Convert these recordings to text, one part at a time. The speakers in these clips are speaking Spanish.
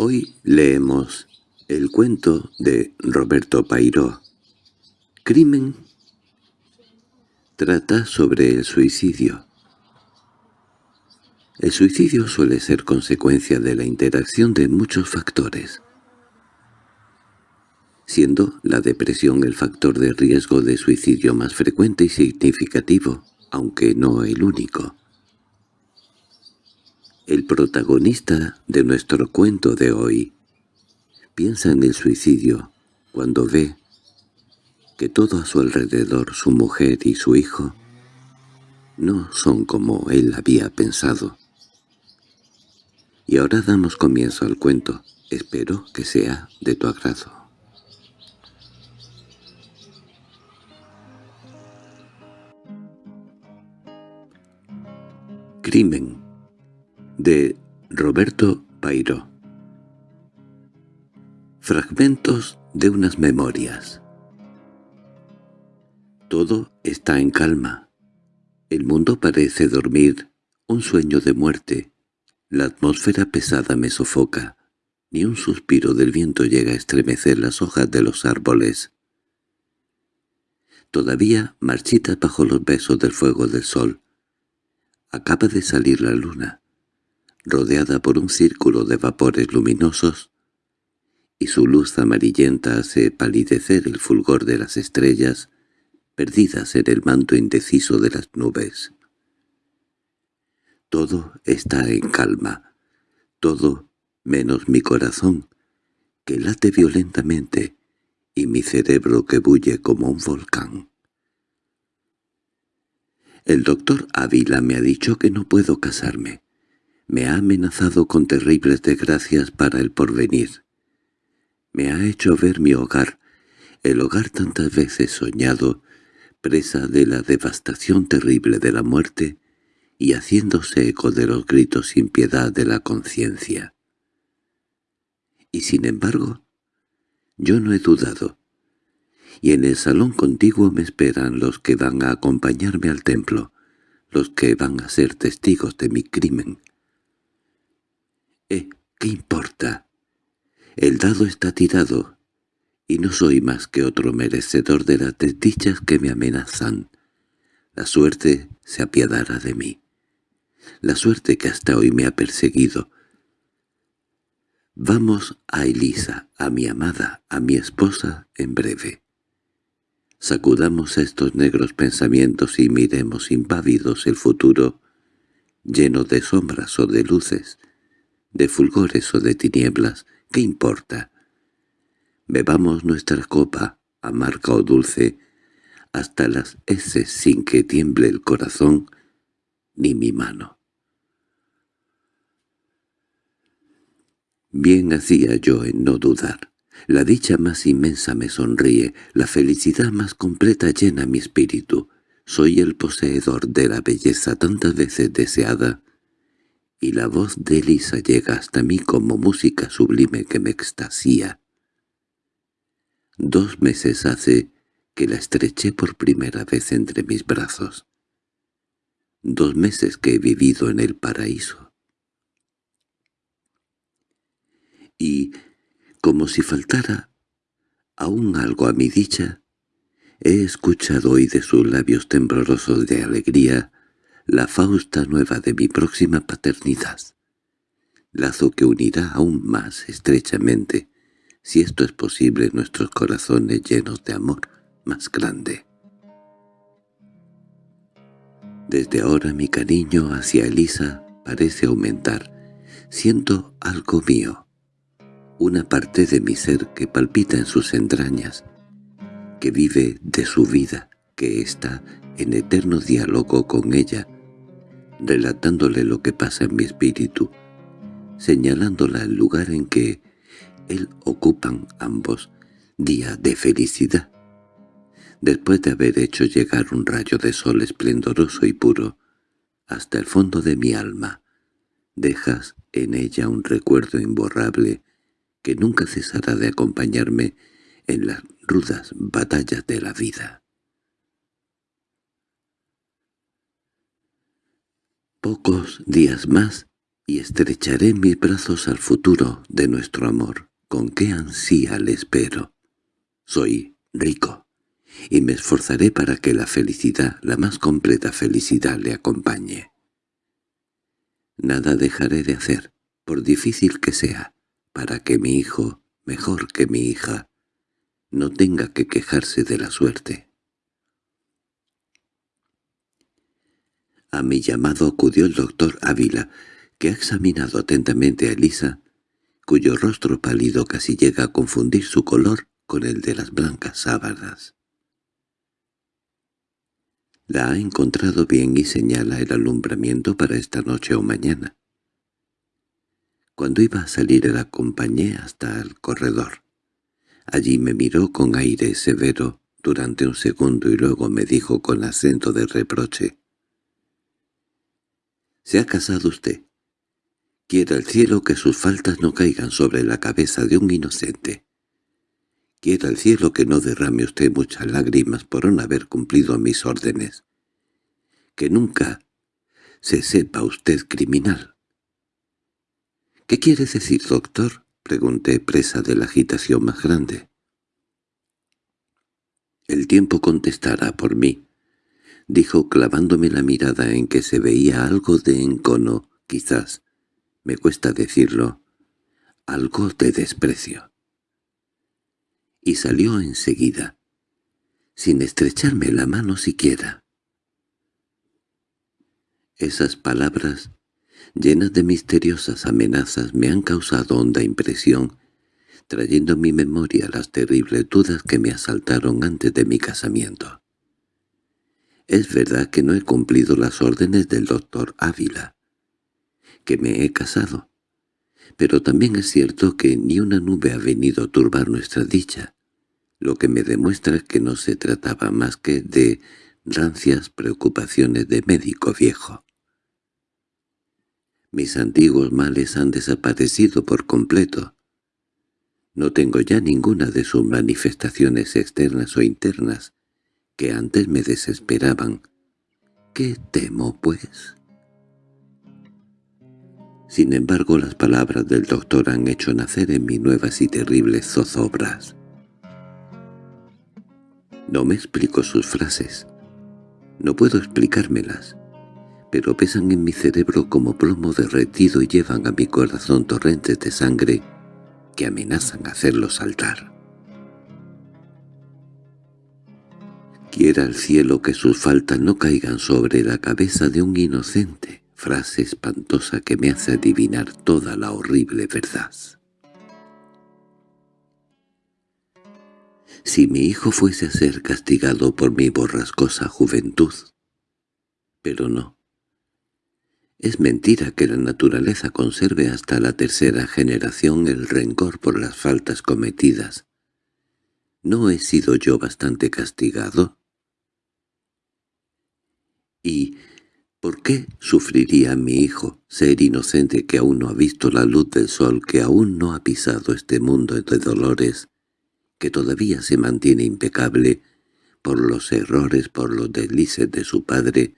Hoy leemos el cuento de Roberto Pairó. Crimen trata sobre el suicidio. El suicidio suele ser consecuencia de la interacción de muchos factores, siendo la depresión el factor de riesgo de suicidio más frecuente y significativo, aunque no el único. El protagonista de nuestro cuento de hoy piensa en el suicidio cuando ve que todo a su alrededor, su mujer y su hijo, no son como él había pensado. Y ahora damos comienzo al cuento. Espero que sea de tu agrado. Crimen de Roberto Pairo Fragmentos de unas memorias Todo está en calma. El mundo parece dormir, un sueño de muerte. La atmósfera pesada me sofoca. Ni un suspiro del viento llega a estremecer las hojas de los árboles. Todavía marchita bajo los besos del fuego del sol. Acaba de salir la luna rodeada por un círculo de vapores luminosos, y su luz amarillenta hace palidecer el fulgor de las estrellas, perdidas en el manto indeciso de las nubes. Todo está en calma, todo menos mi corazón, que late violentamente, y mi cerebro que bulle como un volcán. El doctor Ávila me ha dicho que no puedo casarme me ha amenazado con terribles desgracias para el porvenir. Me ha hecho ver mi hogar, el hogar tantas veces soñado, presa de la devastación terrible de la muerte y haciéndose eco de los gritos sin piedad de la conciencia. Y sin embargo, yo no he dudado, y en el salón contiguo me esperan los que van a acompañarme al templo, los que van a ser testigos de mi crimen. ¿Qué importa? El dado está tirado, y no soy más que otro merecedor de las desdichas que me amenazan. La suerte se apiadará de mí. La suerte que hasta hoy me ha perseguido. Vamos a Elisa, a mi amada, a mi esposa, en breve. Sacudamos estos negros pensamientos y miremos impávidos el futuro, lleno de sombras o de luces, de fulgores o de tinieblas, ¿qué importa? Bebamos nuestra copa, amarga o dulce, hasta las heces sin que tiemble el corazón ni mi mano. Bien hacía yo en no dudar. La dicha más inmensa me sonríe, la felicidad más completa llena mi espíritu. Soy el poseedor de la belleza tantas veces deseada, y la voz de Elisa llega hasta mí como música sublime que me extasía. Dos meses hace que la estreché por primera vez entre mis brazos. Dos meses que he vivido en el paraíso. Y, como si faltara aún algo a mi dicha, he escuchado hoy de sus labios temblorosos de alegría la Fausta nueva de mi próxima paternidad. Lazo que unirá aún más estrechamente, si esto es posible, nuestros corazones llenos de amor más grande. Desde ahora mi cariño hacia Elisa parece aumentar. Siento algo mío, una parte de mi ser que palpita en sus entrañas, que vive de su vida, que está en eterno diálogo con ella, relatándole lo que pasa en mi espíritu, señalándola el lugar en que él ocupan ambos, día de felicidad. Después de haber hecho llegar un rayo de sol esplendoroso y puro hasta el fondo de mi alma, dejas en ella un recuerdo imborrable que nunca cesará de acompañarme en las rudas batallas de la vida. Pocos días más y estrecharé mis brazos al futuro de nuestro amor, con qué ansía le espero. Soy rico, y me esforzaré para que la felicidad, la más completa felicidad, le acompañe. Nada dejaré de hacer, por difícil que sea, para que mi hijo, mejor que mi hija, no tenga que quejarse de la suerte. A mi llamado acudió el doctor Ávila, que ha examinado atentamente a Elisa, cuyo rostro pálido casi llega a confundir su color con el de las blancas sábanas. La ha encontrado bien y señala el alumbramiento para esta noche o mañana. Cuando iba a salir la acompañé hasta el corredor. Allí me miró con aire severo durante un segundo y luego me dijo con acento de reproche. «¿Se ha casado usted? Quiera el cielo que sus faltas no caigan sobre la cabeza de un inocente. Quiera el cielo que no derrame usted muchas lágrimas por no haber cumplido mis órdenes. Que nunca se sepa usted criminal». —¿Qué quiere decir, doctor? —pregunté, presa de la agitación más grande. —El tiempo contestará por mí —dijo clavándome la mirada en que se veía algo de encono, quizás, me cuesta decirlo, algo de desprecio. Y salió enseguida, sin estrecharme la mano siquiera. Esas palabras llenas de misteriosas amenazas, me han causado honda impresión, trayendo a mi memoria las terribles dudas que me asaltaron antes de mi casamiento. Es verdad que no he cumplido las órdenes del doctor Ávila, que me he casado, pero también es cierto que ni una nube ha venido a turbar nuestra dicha, lo que me demuestra que no se trataba más que de rancias preocupaciones de médico viejo. Mis antiguos males han desaparecido por completo. No tengo ya ninguna de sus manifestaciones externas o internas, que antes me desesperaban. ¿Qué temo, pues? Sin embargo, las palabras del doctor han hecho nacer en mí nuevas y terribles zozobras. No me explico sus frases. No puedo explicármelas pero pesan en mi cerebro como plomo derretido y llevan a mi corazón torrentes de sangre que amenazan hacerlo saltar. Quiera el cielo que sus faltas no caigan sobre la cabeza de un inocente, frase espantosa que me hace adivinar toda la horrible verdad. Si mi hijo fuese a ser castigado por mi borrascosa juventud, pero no. Es mentira que la naturaleza conserve hasta la tercera generación el rencor por las faltas cometidas. ¿No he sido yo bastante castigado? ¿Y por qué sufriría mi hijo, ser inocente que aún no ha visto la luz del sol, que aún no ha pisado este mundo de dolores, que todavía se mantiene impecable por los errores, por los deslices de su padre,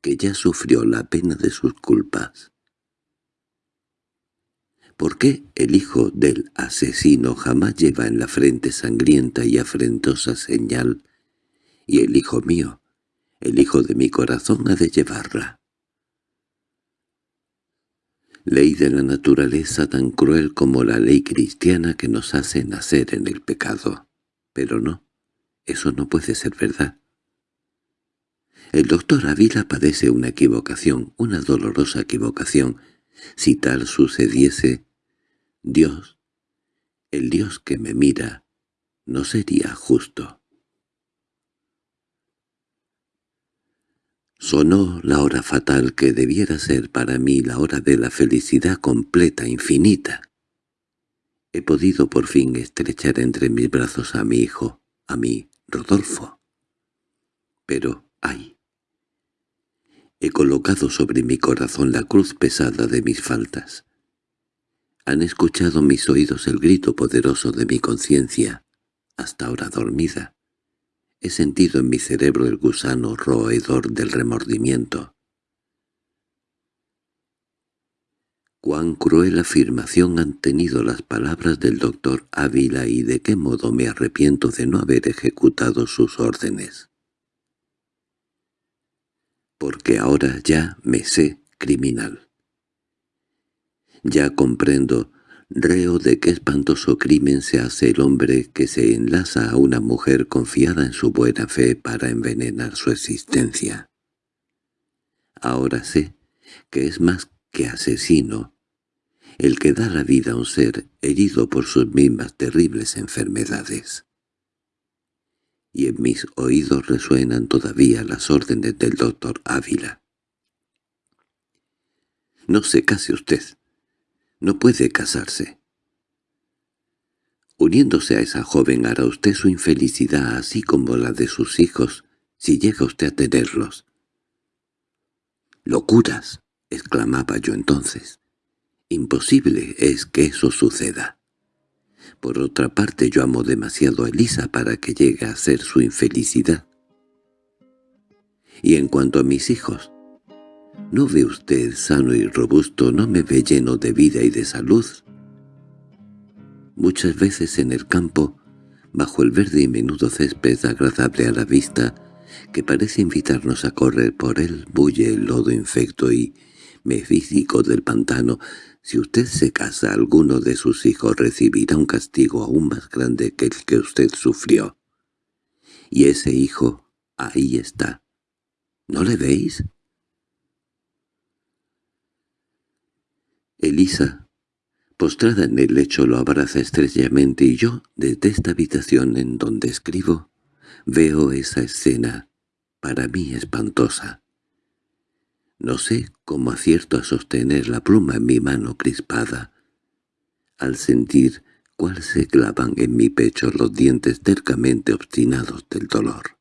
que ya sufrió la pena de sus culpas. ¿Por qué el hijo del asesino jamás lleva en la frente sangrienta y afrentosa señal, y el hijo mío, el hijo de mi corazón, ha de llevarla? Ley de la naturaleza tan cruel como la ley cristiana que nos hace nacer en el pecado. Pero no, eso no puede ser verdad. El doctor Ávila padece una equivocación, una dolorosa equivocación. Si tal sucediese, Dios, el Dios que me mira, no sería justo. Sonó la hora fatal que debiera ser para mí la hora de la felicidad completa, infinita. He podido por fin estrechar entre mis brazos a mi hijo, a mí, Rodolfo. Pero, ay, He colocado sobre mi corazón la cruz pesada de mis faltas. Han escuchado mis oídos el grito poderoso de mi conciencia, hasta ahora dormida. He sentido en mi cerebro el gusano roedor del remordimiento. cuán cruel afirmación han tenido las palabras del doctor Ávila y de qué modo me arrepiento de no haber ejecutado sus órdenes. Porque ahora ya me sé criminal. Ya comprendo, reo de qué espantoso crimen se hace el hombre que se enlaza a una mujer confiada en su buena fe para envenenar su existencia. Ahora sé que es más que asesino, el que da la vida a un ser herido por sus mismas terribles enfermedades. Y en mis oídos resuenan todavía las órdenes del doctor Ávila. No se case usted. No puede casarse. Uniéndose a esa joven hará usted su infelicidad así como la de sus hijos, si llega usted a tenerlos. —¡Locuras! —exclamaba yo entonces. Imposible es que eso suceda. Por otra parte yo amo demasiado a Elisa para que llegue a ser su infelicidad. Y en cuanto a mis hijos, ¿no ve usted sano y robusto, no me ve lleno de vida y de salud? Muchas veces en el campo, bajo el verde y menudo césped agradable a la vista, que parece invitarnos a correr por él, bulle el lodo infecto y mefísico del pantano, si usted se casa alguno de sus hijos recibirá un castigo aún más grande que el que usted sufrió. Y ese hijo ahí está. ¿No le veis? Elisa, postrada en el lecho, lo abraza estrechamente y yo, desde esta habitación en donde escribo, veo esa escena, para mí espantosa. No sé cómo acierto a sostener la pluma en mi mano crispada, al sentir cuál se clavan en mi pecho los dientes tercamente obstinados del dolor.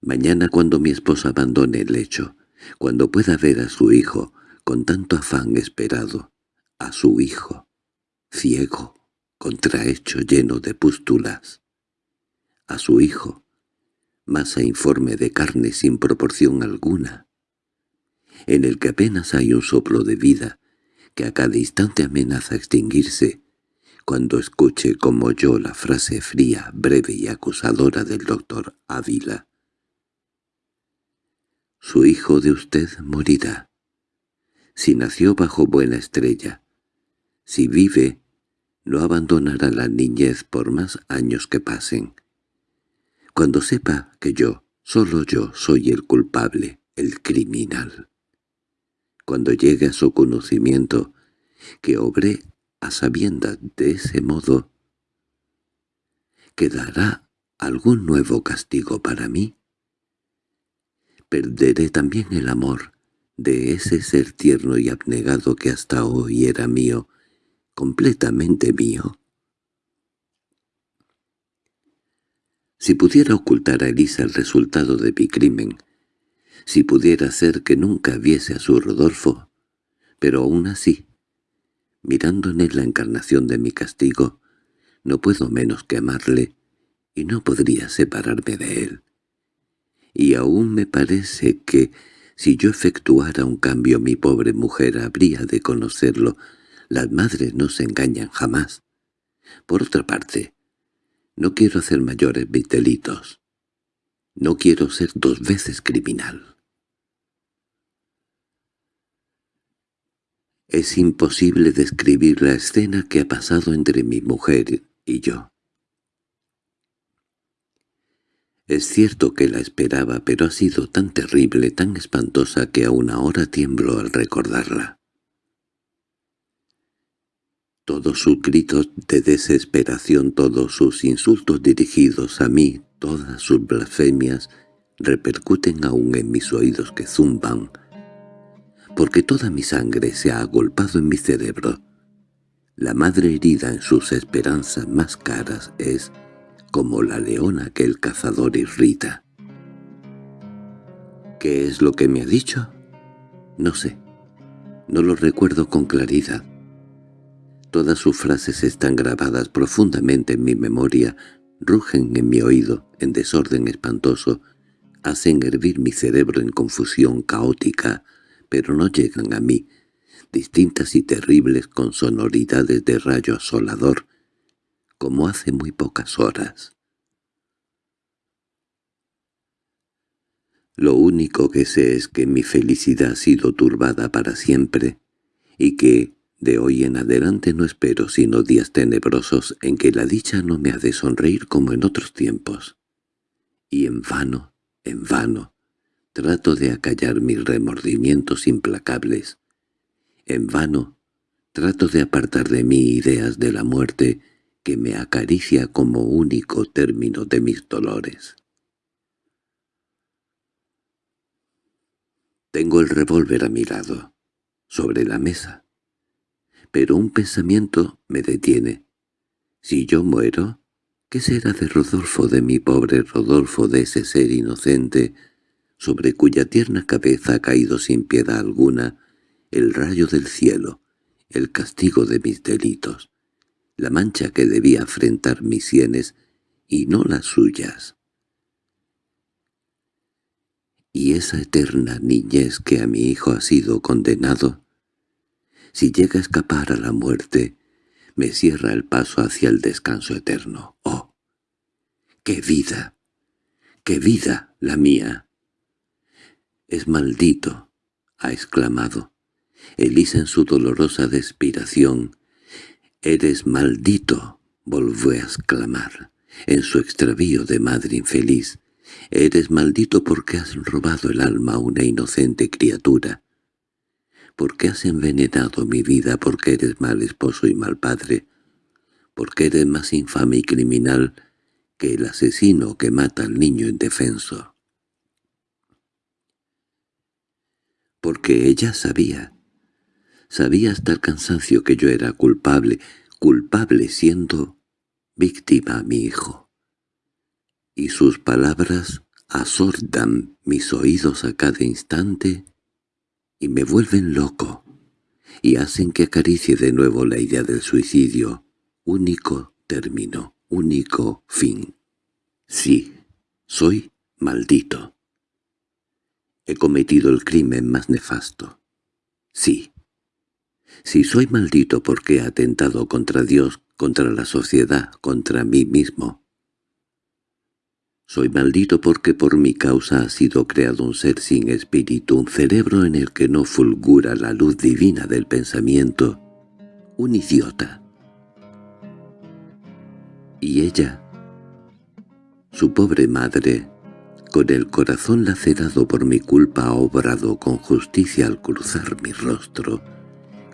Mañana cuando mi esposa abandone el lecho, cuando pueda ver a su hijo, con tanto afán esperado, a su hijo, ciego, contrahecho lleno de pústulas, a su hijo, masa informe de carne sin proporción alguna, en el que apenas hay un soplo de vida, que a cada instante amenaza extinguirse, cuando escuche como yo la frase fría, breve y acusadora del doctor Ávila. Su hijo de usted morirá. Si nació bajo buena estrella, si vive, no abandonará la niñez por más años que pasen. Cuando sepa que yo, solo yo, soy el culpable, el criminal. Cuando llegue a su conocimiento que obré a sabiendas de ese modo, ¿quedará algún nuevo castigo para mí? Perderé también el amor de ese ser tierno y abnegado que hasta hoy era mío, completamente mío. Si pudiera ocultar a Elisa el resultado de mi crimen, si pudiera hacer que nunca viese a su Rodolfo, pero aún así, mirando en él la encarnación de mi castigo, no puedo menos que amarle y no podría separarme de él. Y aún me parece que, si yo efectuara un cambio mi pobre mujer habría de conocerlo, las madres no se engañan jamás. Por otra parte, no quiero hacer mayores mis delitos. No quiero ser dos veces criminal. Es imposible describir la escena que ha pasado entre mi mujer y yo. Es cierto que la esperaba, pero ha sido tan terrible, tan espantosa que aún ahora tiemblo al recordarla. Todos sus gritos de desesperación, todos sus insultos dirigidos a mí, todas sus blasfemias, repercuten aún en mis oídos que zumban, porque toda mi sangre se ha agolpado en mi cerebro. La madre herida en sus esperanzas más caras es como la leona que el cazador irrita. ¿Qué es lo que me ha dicho? No sé. No lo recuerdo con claridad. Todas sus frases están grabadas profundamente en mi memoria, rugen en mi oído, en desorden espantoso, hacen hervir mi cerebro en confusión caótica, pero no llegan a mí, distintas y terribles con sonoridades de rayo asolador, como hace muy pocas horas. Lo único que sé es que mi felicidad ha sido turbada para siempre, y que, de hoy en adelante no espero sino días tenebrosos en que la dicha no me ha de sonreír como en otros tiempos. Y en vano, en vano, trato de acallar mis remordimientos implacables. En vano, trato de apartar de mí ideas de la muerte que me acaricia como único término de mis dolores. Tengo el revólver a mi lado, sobre la mesa. Pero un pensamiento me detiene. Si yo muero, ¿qué será de Rodolfo, de mi pobre Rodolfo, de ese ser inocente, sobre cuya tierna cabeza ha caído sin piedad alguna el rayo del cielo, el castigo de mis delitos, la mancha que debía afrentar mis sienes y no las suyas? y esa eterna niñez que a mi hijo ha sido condenado, si llega a escapar a la muerte, me cierra el paso hacia el descanso eterno. ¡Oh! ¡Qué vida! ¡Qué vida la mía! —Es maldito —ha exclamado. Elisa en su dolorosa despiración. —Eres maldito —volvió a exclamar, en su extravío de madre infeliz. Eres maldito porque has robado el alma a una inocente criatura. Porque has envenenado mi vida, porque eres mal esposo y mal padre. Porque eres más infame y criminal que el asesino que mata al niño indefenso. Porque ella sabía, sabía hasta el cansancio que yo era culpable, culpable siendo víctima a mi hijo y sus palabras asordan mis oídos a cada instante y me vuelven loco, y hacen que acaricie de nuevo la idea del suicidio, único término, único fin. Sí, soy maldito. He cometido el crimen más nefasto. Sí. Si soy maldito porque he atentado contra Dios, contra la sociedad, contra mí mismo, soy maldito porque por mi causa ha sido creado un ser sin espíritu, un cerebro en el que no fulgura la luz divina del pensamiento, un idiota. Y ella, su pobre madre, con el corazón lacerado por mi culpa ha obrado con justicia al cruzar mi rostro,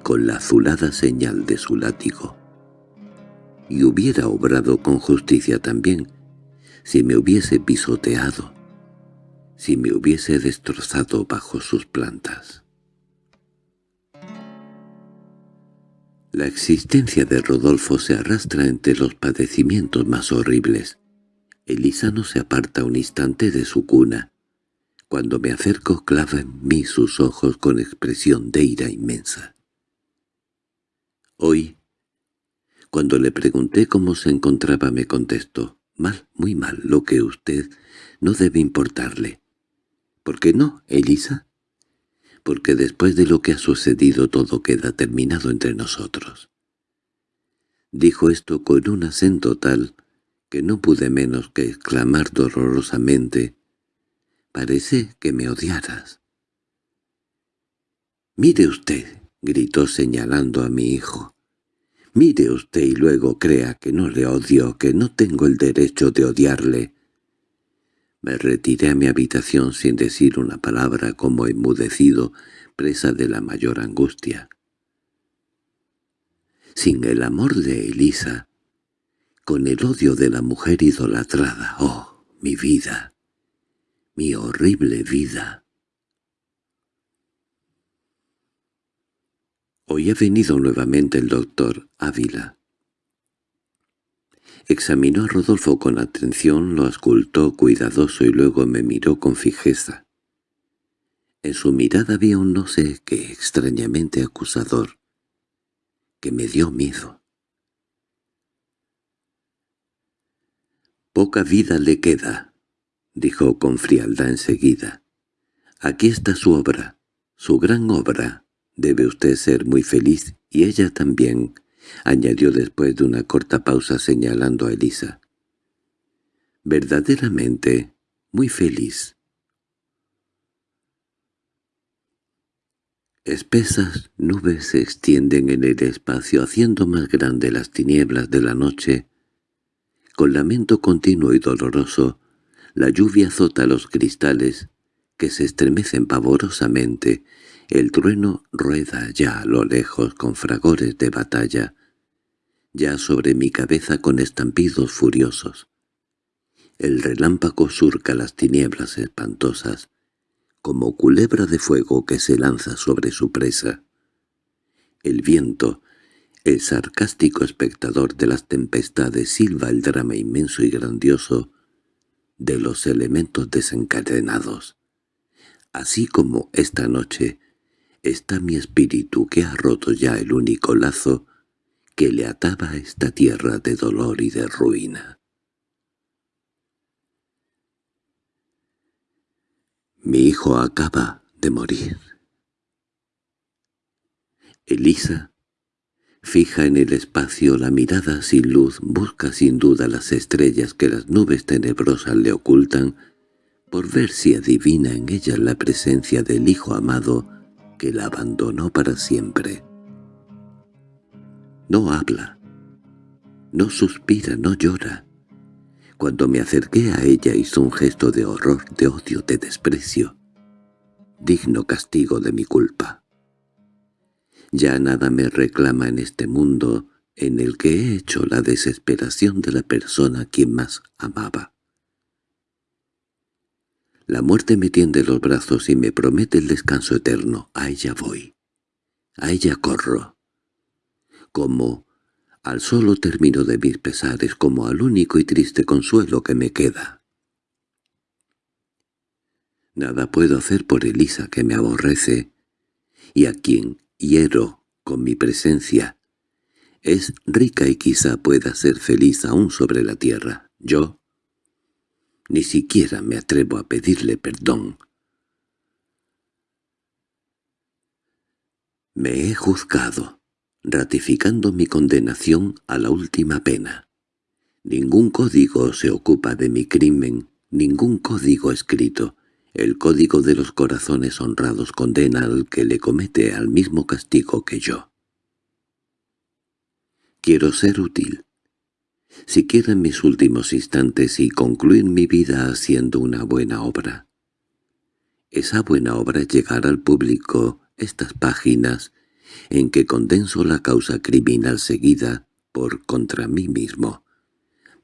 con la azulada señal de su látigo. Y hubiera obrado con justicia también, si me hubiese pisoteado, si me hubiese destrozado bajo sus plantas. La existencia de Rodolfo se arrastra entre los padecimientos más horribles. Elisa no se aparta un instante de su cuna. Cuando me acerco clava en mí sus ojos con expresión de ira inmensa. Hoy, cuando le pregunté cómo se encontraba me contestó, Mal, muy mal, lo que usted no debe importarle. ¿Por qué no, Elisa? Porque después de lo que ha sucedido todo queda terminado entre nosotros. Dijo esto con un acento tal que no pude menos que exclamar dolorosamente «Parece que me odiaras». «Mire usted», gritó señalando a mi hijo, Mire usted y luego crea que no le odio, que no tengo el derecho de odiarle. Me retiré a mi habitación sin decir una palabra como enmudecido, presa de la mayor angustia. Sin el amor de Elisa, con el odio de la mujer idolatrada, oh, mi vida, mi horrible vida. Hoy ha venido nuevamente el doctor Ávila. Examinó a Rodolfo con atención, lo ascultó cuidadoso y luego me miró con fijeza. En su mirada había un no sé qué extrañamente acusador, que me dio miedo. «Poca vida le queda», dijo con frialdad enseguida. «Aquí está su obra, Su gran obra. Debe usted ser muy feliz, y ella también, añadió después de una corta pausa señalando a Elisa. Verdaderamente, muy feliz. Espesas nubes se extienden en el espacio haciendo más grande las tinieblas de la noche. Con lamento continuo y doloroso, la lluvia azota los cristales, que se estremecen pavorosamente. El trueno rueda ya a lo lejos con fragores de batalla, ya sobre mi cabeza con estampidos furiosos. El relámpago surca las tinieblas espantosas, como culebra de fuego que se lanza sobre su presa. El viento, el sarcástico espectador de las tempestades, silba el drama inmenso y grandioso de los elementos desencadenados. Así como esta noche está mi espíritu que ha roto ya el único lazo que le ataba a esta tierra de dolor y de ruina. Mi hijo acaba de morir. Elisa, fija en el espacio la mirada sin luz, busca sin duda las estrellas que las nubes tenebrosas le ocultan, por ver si adivina en ellas la presencia del hijo amado que la abandonó para siempre. No habla, no suspira, no llora, cuando me acerqué a ella hizo un gesto de horror, de odio, de desprecio. Digno castigo de mi culpa. Ya nada me reclama en este mundo en el que he hecho la desesperación de la persona a quien más amaba. La muerte me tiende los brazos y me promete el descanso eterno. A ella voy. A ella corro. Como al solo término de mis pesares como al único y triste consuelo que me queda. Nada puedo hacer por Elisa que me aborrece, y a quien hiero con mi presencia. Es rica y quizá pueda ser feliz aún sobre la tierra. Yo ni siquiera me atrevo a pedirle perdón. Me he juzgado ratificando mi condenación a la última pena. Ningún código se ocupa de mi crimen, ningún código escrito. El código de los corazones honrados condena al que le comete al mismo castigo que yo. Quiero ser útil, siquiera en mis últimos instantes y concluir mi vida haciendo una buena obra. Esa buena obra es llegar al público estas páginas en que condenso la causa criminal seguida por contra mí mismo,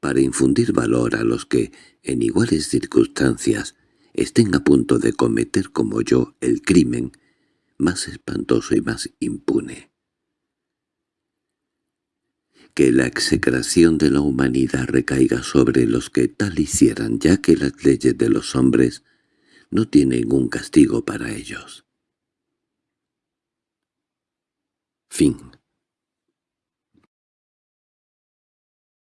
para infundir valor a los que, en iguales circunstancias, estén a punto de cometer como yo el crimen más espantoso y más impune. Que la execración de la humanidad recaiga sobre los que tal hicieran, ya que las leyes de los hombres no tienen un castigo para ellos. Fin